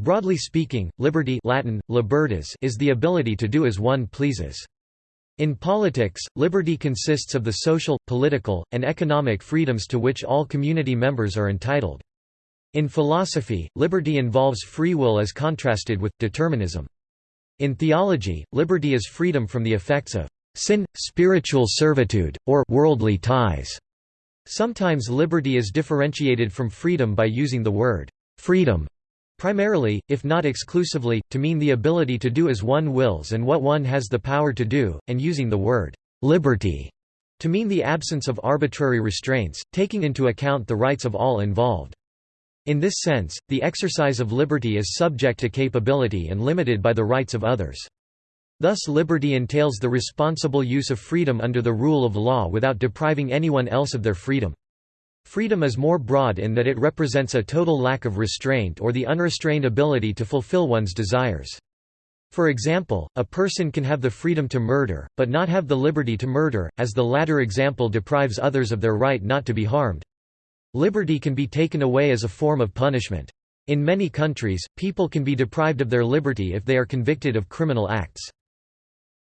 Broadly speaking, liberty Latin, libertas is the ability to do as one pleases. In politics, liberty consists of the social, political, and economic freedoms to which all community members are entitled. In philosophy, liberty involves free will as contrasted with, determinism. In theology, liberty is freedom from the effects of sin, spiritual servitude, or worldly ties. Sometimes liberty is differentiated from freedom by using the word freedom primarily, if not exclusively, to mean the ability to do as one wills and what one has the power to do, and using the word liberty to mean the absence of arbitrary restraints, taking into account the rights of all involved. In this sense, the exercise of liberty is subject to capability and limited by the rights of others. Thus liberty entails the responsible use of freedom under the rule of law without depriving anyone else of their freedom. Freedom is more broad in that it represents a total lack of restraint or the unrestrained ability to fulfill one's desires. For example, a person can have the freedom to murder, but not have the liberty to murder, as the latter example deprives others of their right not to be harmed. Liberty can be taken away as a form of punishment. In many countries, people can be deprived of their liberty if they are convicted of criminal acts.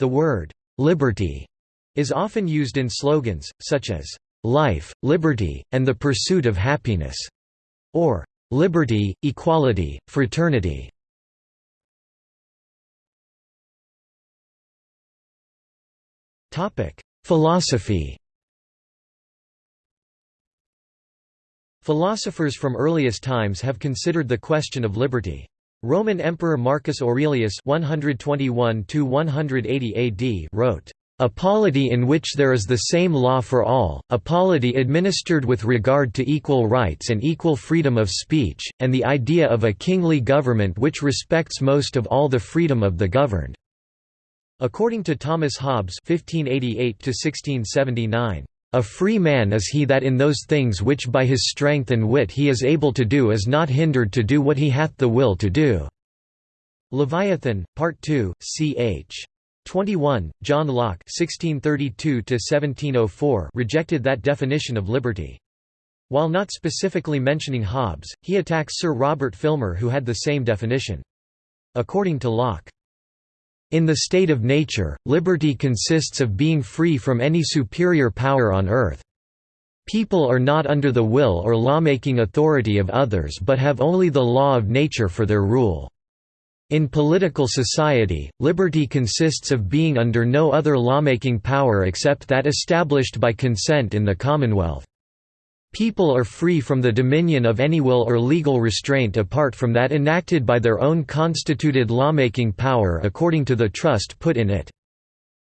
The word, liberty, is often used in slogans, such as, life, liberty, and the pursuit of happiness, or liberty, equality, fraternity. Philosophy Philosophers from earliest times have considered the question of liberty. Roman Emperor Marcus Aurelius 121 AD wrote, "A polity in which there is the same law for all, a polity administered with regard to equal rights and equal freedom of speech, and the idea of a kingly government which respects most of all the freedom of the governed." According to Thomas Hobbes 1588 a free man is he that in those things which by his strength and wit he is able to do is not hindered to do what he hath the will to do." Leviathan, Part 2, ch. 21, John Locke (1632–1704) rejected that definition of liberty. While not specifically mentioning Hobbes, he attacks Sir Robert Filmer who had the same definition. According to Locke, in the state of nature, liberty consists of being free from any superior power on earth. People are not under the will or lawmaking authority of others but have only the law of nature for their rule. In political society, liberty consists of being under no other lawmaking power except that established by consent in the Commonwealth. People are free from the dominion of any will or legal restraint apart from that enacted by their own constituted lawmaking power according to the trust put in it.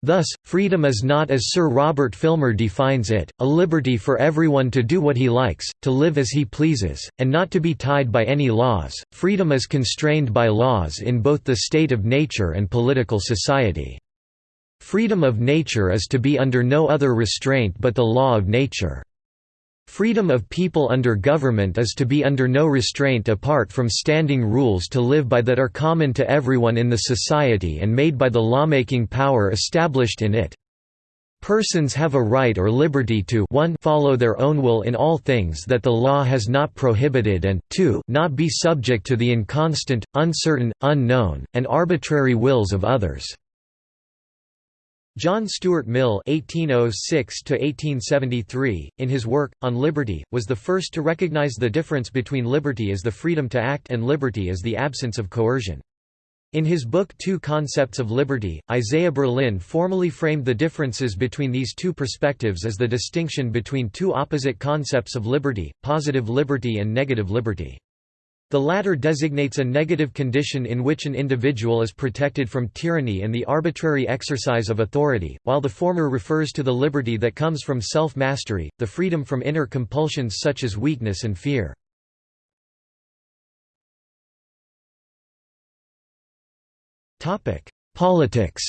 Thus, freedom is not as Sir Robert Filmer defines it, a liberty for everyone to do what he likes, to live as he pleases, and not to be tied by any laws. Freedom is constrained by laws in both the state of nature and political society. Freedom of nature is to be under no other restraint but the law of nature. Freedom of people under government is to be under no restraint apart from standing rules to live by that are common to everyone in the society and made by the lawmaking power established in it. Persons have a right or liberty to 1 follow their own will in all things that the law has not prohibited and 2 not be subject to the inconstant, uncertain, unknown, and arbitrary wills of others. John Stuart Mill (1806–1873), in his work on liberty, was the first to recognize the difference between liberty as the freedom to act and liberty as the absence of coercion. In his book Two Concepts of Liberty, Isaiah Berlin formally framed the differences between these two perspectives as the distinction between two opposite concepts of liberty, positive liberty and negative liberty. The latter designates a negative condition in which an individual is protected from tyranny and the arbitrary exercise of authority, while the former refers to the liberty that comes from self-mastery, the freedom from inner compulsions such as weakness and fear. Politics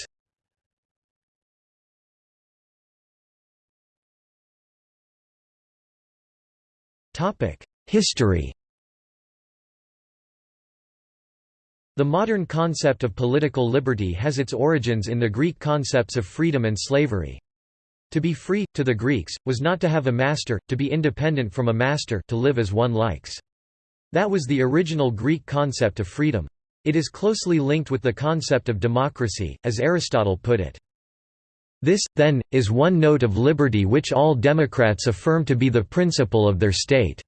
History The modern concept of political liberty has its origins in the Greek concepts of freedom and slavery. To be free, to the Greeks, was not to have a master, to be independent from a master to live as one likes. That was the original Greek concept of freedom. It is closely linked with the concept of democracy, as Aristotle put it. This, then, is one note of liberty which all democrats affirm to be the principle of their state.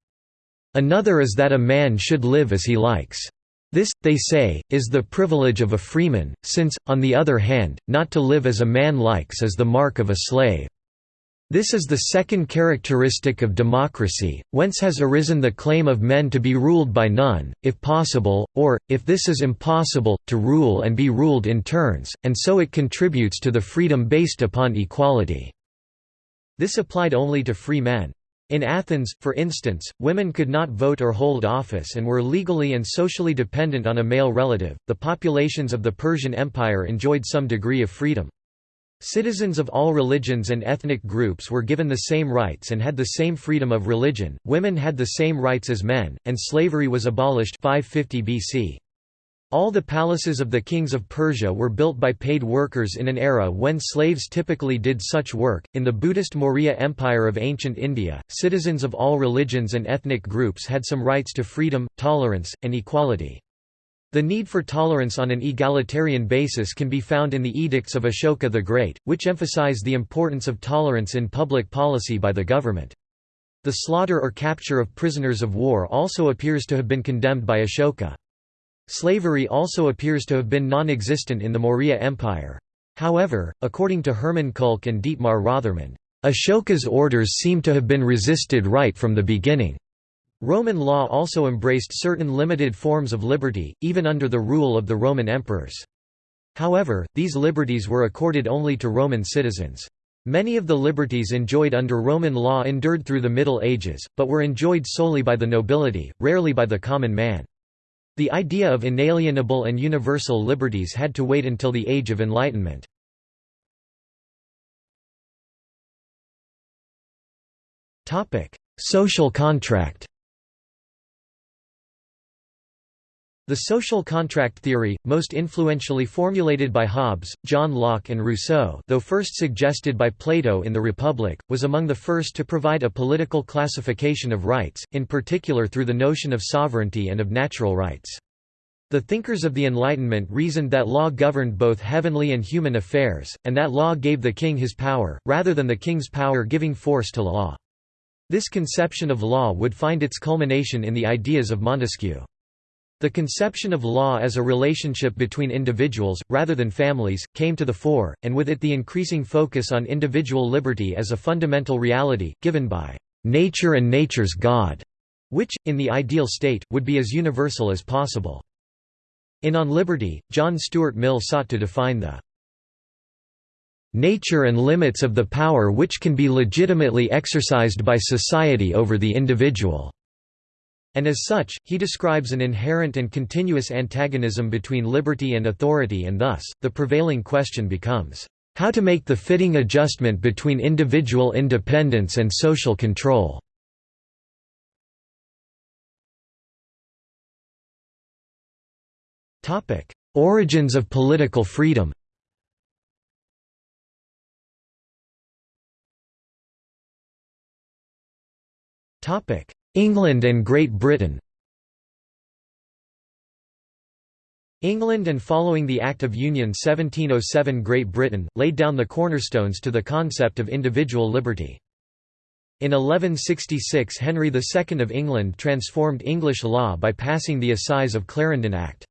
Another is that a man should live as he likes. This, they say, is the privilege of a freeman, since, on the other hand, not to live as a man likes is the mark of a slave. This is the second characteristic of democracy, whence has arisen the claim of men to be ruled by none, if possible, or, if this is impossible, to rule and be ruled in turns, and so it contributes to the freedom based upon equality." This applied only to free men. In Athens, for instance, women could not vote or hold office and were legally and socially dependent on a male relative. The populations of the Persian Empire enjoyed some degree of freedom. Citizens of all religions and ethnic groups were given the same rights and had the same freedom of religion, women had the same rights as men, and slavery was abolished 550 BC. All the palaces of the kings of Persia were built by paid workers in an era when slaves typically did such work. In the Buddhist Maurya Empire of ancient India, citizens of all religions and ethnic groups had some rights to freedom, tolerance, and equality. The need for tolerance on an egalitarian basis can be found in the edicts of Ashoka the Great, which emphasize the importance of tolerance in public policy by the government. The slaughter or capture of prisoners of war also appears to have been condemned by Ashoka. Slavery also appears to have been non-existent in the Maurya Empire. However, according to Hermann Kulke and Dietmar Rothermund, Ashoka's orders seem to have been resisted right from the beginning. Roman law also embraced certain limited forms of liberty, even under the rule of the Roman emperors. However, these liberties were accorded only to Roman citizens. Many of the liberties enjoyed under Roman law endured through the Middle Ages, but were enjoyed solely by the nobility, rarely by the common man. The idea of inalienable and universal liberties had to wait until the Age of Enlightenment. Social contract The social contract theory, most influentially formulated by Hobbes, John Locke and Rousseau though first suggested by Plato in the Republic, was among the first to provide a political classification of rights, in particular through the notion of sovereignty and of natural rights. The thinkers of the Enlightenment reasoned that law governed both heavenly and human affairs, and that law gave the king his power, rather than the king's power giving force to law. This conception of law would find its culmination in the ideas of Montesquieu. The conception of law as a relationship between individuals, rather than families, came to the fore, and with it the increasing focus on individual liberty as a fundamental reality, given by nature and nature's God, which, in the ideal state, would be as universal as possible. In On Liberty, John Stuart Mill sought to define the nature and limits of the power which can be legitimately exercised by society over the individual. And as such, he describes an inherent and continuous antagonism between liberty and authority and thus, the prevailing question becomes, how to make the fitting adjustment between individual independence and social control. Origins of political freedom Topic: England and Great Britain England and following the Act of Union 1707 Great Britain, laid down the cornerstones to the concept of individual liberty. In 1166 Henry II of England transformed English law by passing the Assize of Clarendon Act.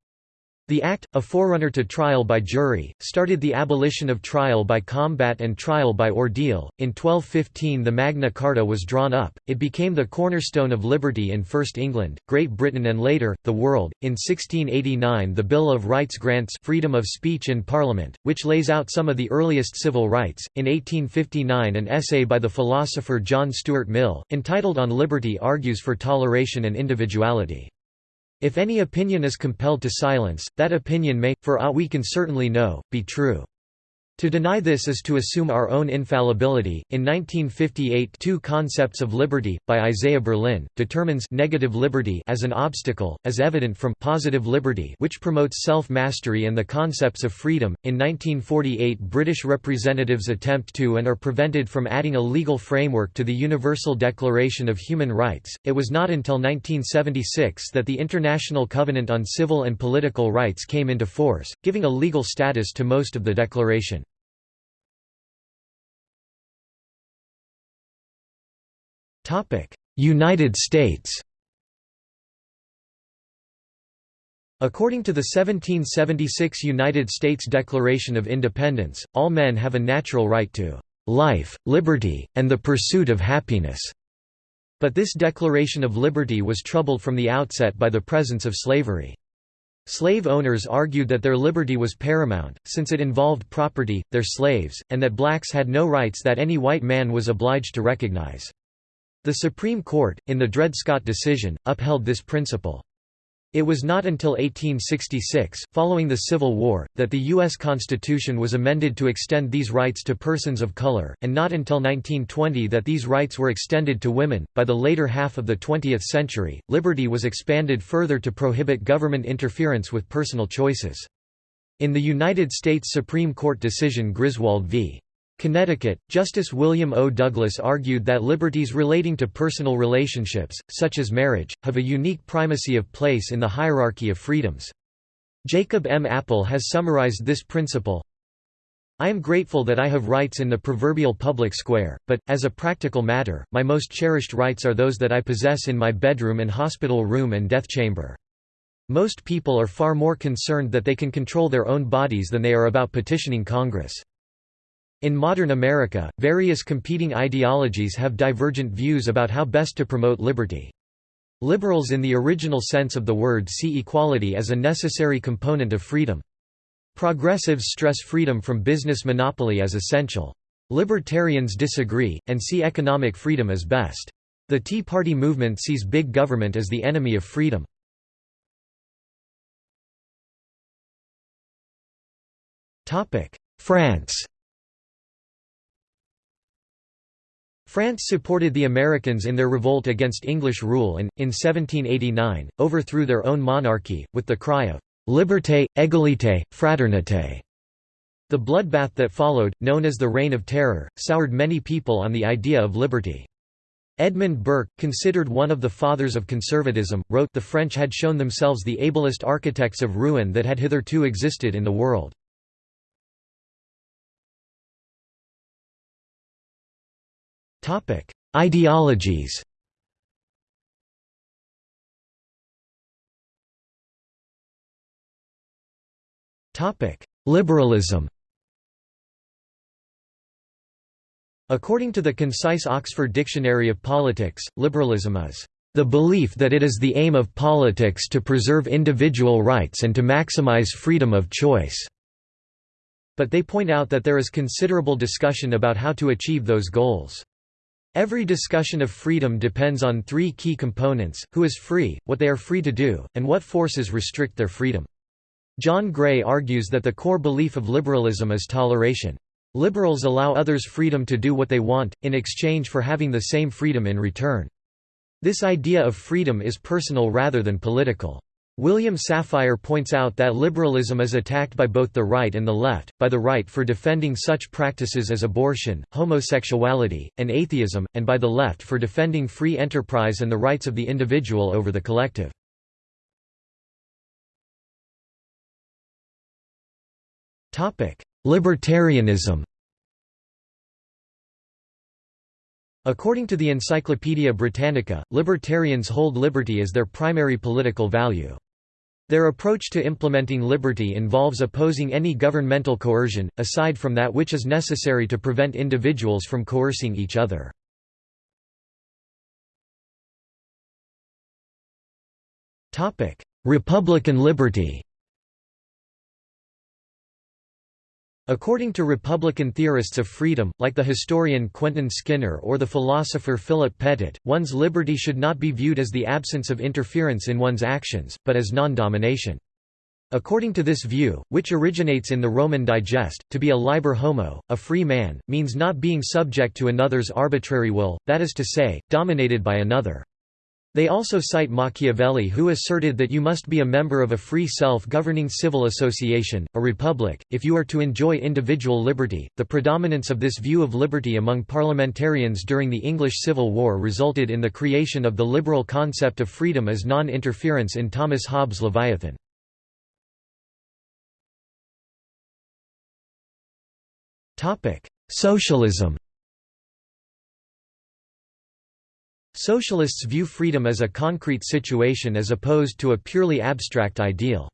The Act, a forerunner to trial by jury, started the abolition of trial by combat and trial by ordeal. In 1215, the Magna Carta was drawn up, it became the cornerstone of liberty in First England, Great Britain, and later, the world. In 1689, the Bill of Rights grants freedom of speech in Parliament, which lays out some of the earliest civil rights. In 1859, an essay by the philosopher John Stuart Mill, entitled On Liberty, argues for toleration and individuality. If any opinion is compelled to silence, that opinion may, for aught we can certainly know, be true. To deny this is to assume our own infallibility. In 1958, Two Concepts of Liberty, by Isaiah Berlin, determines negative liberty as an obstacle, as evident from positive liberty, which promotes self mastery and the concepts of freedom. In 1948, British representatives attempt to and are prevented from adding a legal framework to the Universal Declaration of Human Rights. It was not until 1976 that the International Covenant on Civil and Political Rights came into force, giving a legal status to most of the declaration. United States According to the 1776 United States Declaration of Independence, all men have a natural right to life, liberty, and the pursuit of happiness. But this Declaration of Liberty was troubled from the outset by the presence of slavery. Slave owners argued that their liberty was paramount, since it involved property, their slaves, and that blacks had no rights that any white man was obliged to recognize. The Supreme Court, in the Dred Scott decision, upheld this principle. It was not until 1866, following the Civil War, that the U.S. Constitution was amended to extend these rights to persons of color, and not until 1920 that these rights were extended to women. By the later half of the 20th century, liberty was expanded further to prohibit government interference with personal choices. In the United States Supreme Court decision Griswold v. Connecticut, Justice William O. Douglas argued that liberties relating to personal relationships, such as marriage, have a unique primacy of place in the hierarchy of freedoms. Jacob M. Appel has summarized this principle, I am grateful that I have rights in the proverbial public square, but, as a practical matter, my most cherished rights are those that I possess in my bedroom and hospital room and death chamber. Most people are far more concerned that they can control their own bodies than they are about petitioning Congress. In modern America, various competing ideologies have divergent views about how best to promote liberty. Liberals in the original sense of the word see equality as a necessary component of freedom. Progressives stress freedom from business monopoly as essential. Libertarians disagree, and see economic freedom as best. The Tea Party movement sees big government as the enemy of freedom. France France supported the Americans in their revolt against English rule and, in 1789, overthrew their own monarchy, with the cry of «Liberté, égalité, fraternité». The bloodbath that followed, known as the Reign of Terror, soured many people on the idea of liberty. Edmund Burke, considered one of the fathers of conservatism, wrote the French had shown themselves the ablest architects of ruin that had hitherto existed in the world. Topic: Ideologies. Topic: Liberalism. According to the concise Oxford Dictionary of Politics, liberalism is the belief that it is the aim of politics to preserve individual rights and to maximize freedom of choice." But they point out that there is considerable discussion about how to achieve those goals. Every discussion of freedom depends on three key components, who is free, what they are free to do, and what forces restrict their freedom. John Gray argues that the core belief of liberalism is toleration. Liberals allow others freedom to do what they want, in exchange for having the same freedom in return. This idea of freedom is personal rather than political. William Safire points out that liberalism is attacked by both the right and the left, by the right for defending such practices as abortion, homosexuality, and atheism, and by the left for defending free enterprise and the rights of the individual over the collective. Libertarianism According to the Encyclopaedia Britannica, libertarians hold liberty as their primary political value. Their approach to implementing liberty involves opposing any governmental coercion, aside from that which is necessary to prevent individuals from coercing each other. Republican liberty According to Republican theorists of freedom, like the historian Quentin Skinner or the philosopher Philip Pettit, one's liberty should not be viewed as the absence of interference in one's actions, but as non-domination. According to this view, which originates in the Roman Digest, to be a liber homo, a free man, means not being subject to another's arbitrary will, that is to say, dominated by another. They also cite Machiavelli who asserted that you must be a member of a free self-governing civil association, a republic, if you are to enjoy individual liberty. The predominance of this view of liberty among parliamentarians during the English Civil War resulted in the creation of the liberal concept of freedom as non-interference in Thomas Hobbes' Leviathan. Topic: Socialism Socialists view freedom as a concrete situation as opposed to a purely abstract ideal.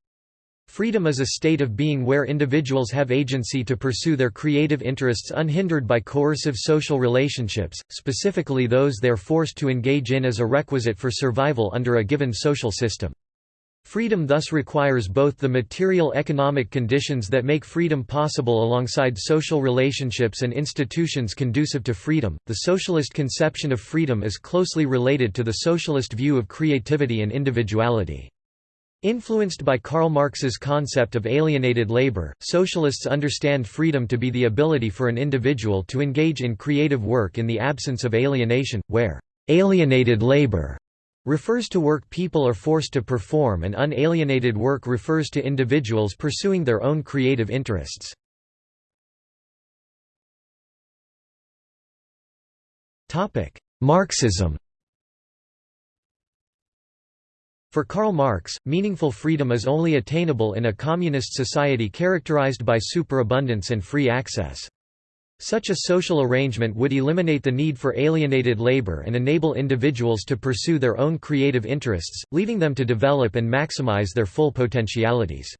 Freedom is a state of being where individuals have agency to pursue their creative interests unhindered by coercive social relationships, specifically those they are forced to engage in as a requisite for survival under a given social system. Freedom thus requires both the material economic conditions that make freedom possible alongside social relationships and institutions conducive to freedom. The socialist conception of freedom is closely related to the socialist view of creativity and individuality. Influenced by Karl Marx's concept of alienated labor, socialists understand freedom to be the ability for an individual to engage in creative work in the absence of alienation, where alienated labor refers to work people are forced to perform and unalienated work refers to individuals pursuing their own creative interests. Marxism For Karl Marx, meaningful freedom is only attainable in a communist society characterized by superabundance and free access. Such a social arrangement would eliminate the need for alienated labor and enable individuals to pursue their own creative interests, leaving them to develop and maximize their full potentialities.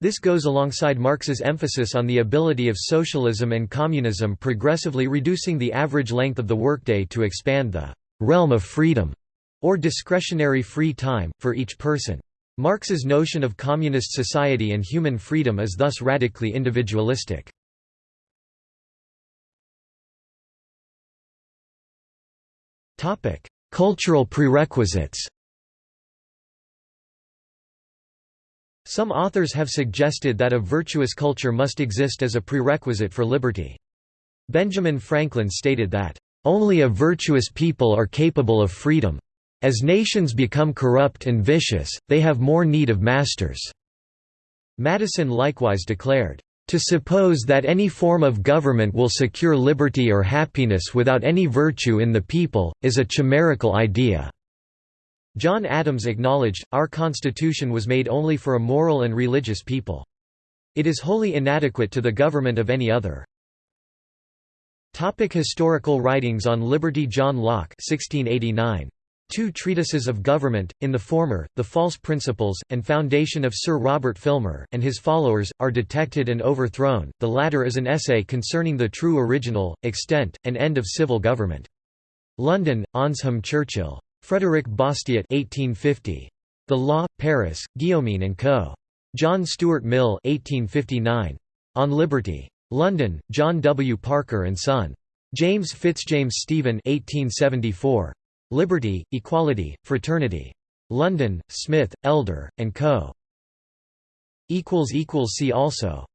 This goes alongside Marx's emphasis on the ability of socialism and communism progressively reducing the average length of the workday to expand the realm of freedom, or discretionary free time, for each person. Marx's notion of communist society and human freedom is thus radically individualistic. Cultural prerequisites Some authors have suggested that a virtuous culture must exist as a prerequisite for liberty. Benjamin Franklin stated that, "...only a virtuous people are capable of freedom. As nations become corrupt and vicious, they have more need of masters." Madison likewise declared, to suppose that any form of government will secure liberty or happiness without any virtue in the people, is a chimerical idea." John Adams acknowledged, our Constitution was made only for a moral and religious people. It is wholly inadequate to the government of any other. Topic historical writings on liberty John Locke 1689. Two treatises of government, in the former, The False Principles, and Foundation of Sir Robert Filmer, and his followers, are detected and overthrown, the latter is an essay concerning the true original, extent, and end of civil government. London, Awnsham Churchill. Frederick Bastiat 1850. The Law, Paris, Guillaumin and Co. John Stuart Mill 1859. On Liberty. London, John W. Parker and Son. James Fitzjames Stephen 1874. Liberty, Equality, Fraternity. London, Smith, Elder, and Co. See also